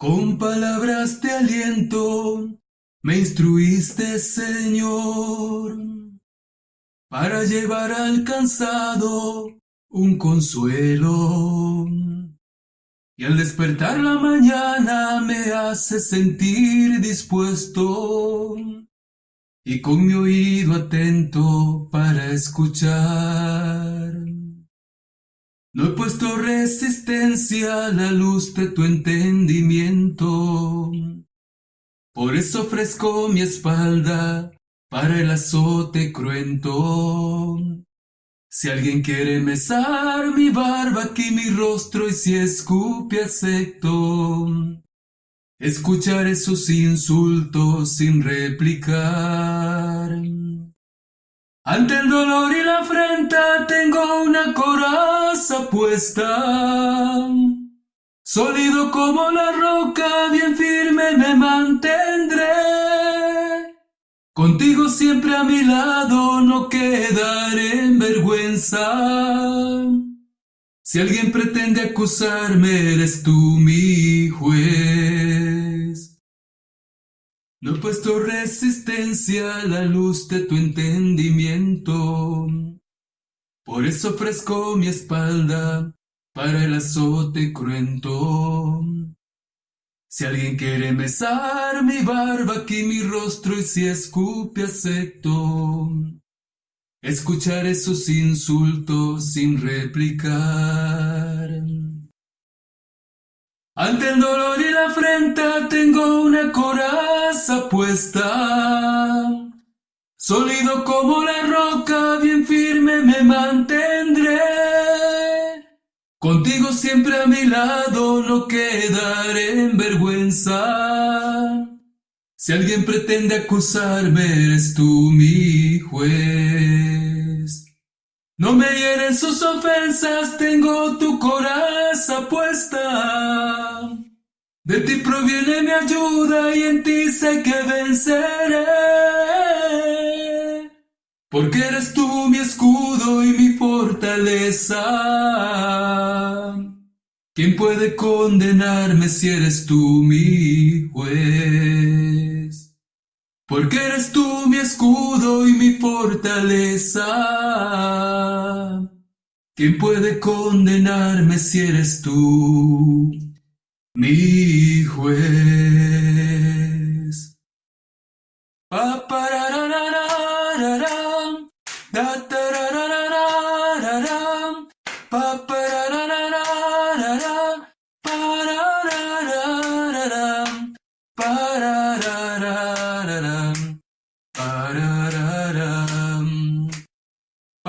Con palabras de aliento me instruiste, Señor, para llevar al cansado un consuelo. Y al despertar la mañana me hace sentir dispuesto y con mi oído atento para escuchar. No he puesto resistencia a la luz de tu entendimiento. Por eso ofrezco mi espalda para el azote cruento. Si alguien quiere mesar mi barba aquí mi rostro y si escupe acepto, escucharé sus insultos sin replicar. Ante el dolor y la afrenta tengo una coraza puesta. Sólido como la roca, bien firme me mantendré. Contigo siempre a mi lado, no quedaré en vergüenza. Si alguien pretende acusarme, eres tú mi juez. No he puesto resistencia a la luz de tu entendimiento. Por eso ofrezco mi espalda para el azote cruento. Si alguien quiere mesar mi barba aquí mi rostro y si escupe acepto, escucharé sus insultos sin replicar. Ante el dolor y la afrenta tengo una coraza puesta. Sólido como la roca, bien firme me mantendré. Contigo siempre a mi lado, no quedaré en vergüenza. Si alguien pretende acusarme, eres tú mi juez. No me hieren sus ofensas, tengo tu coraza puesta. De ti proviene mi ayuda y en ti sé que venceré. Porque eres tú mi escudo y mi fortaleza. ¿Quién puede condenarme si eres tú mi juez? Porque eres tú mi escudo y mi fortaleza. ¿Quién puede condenarme si eres tú mi juez?